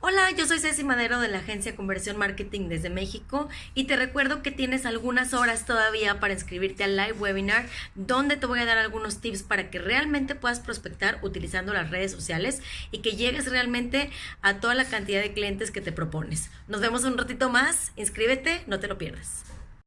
Hola, yo soy Ceci Madero de la agencia Conversión Marketing desde México y te recuerdo que tienes algunas horas todavía para inscribirte al live webinar donde te voy a dar algunos tips para que realmente puedas prospectar utilizando las redes sociales y que llegues realmente a toda la cantidad de clientes que te propones. Nos vemos un ratito más, inscríbete, no te lo pierdas.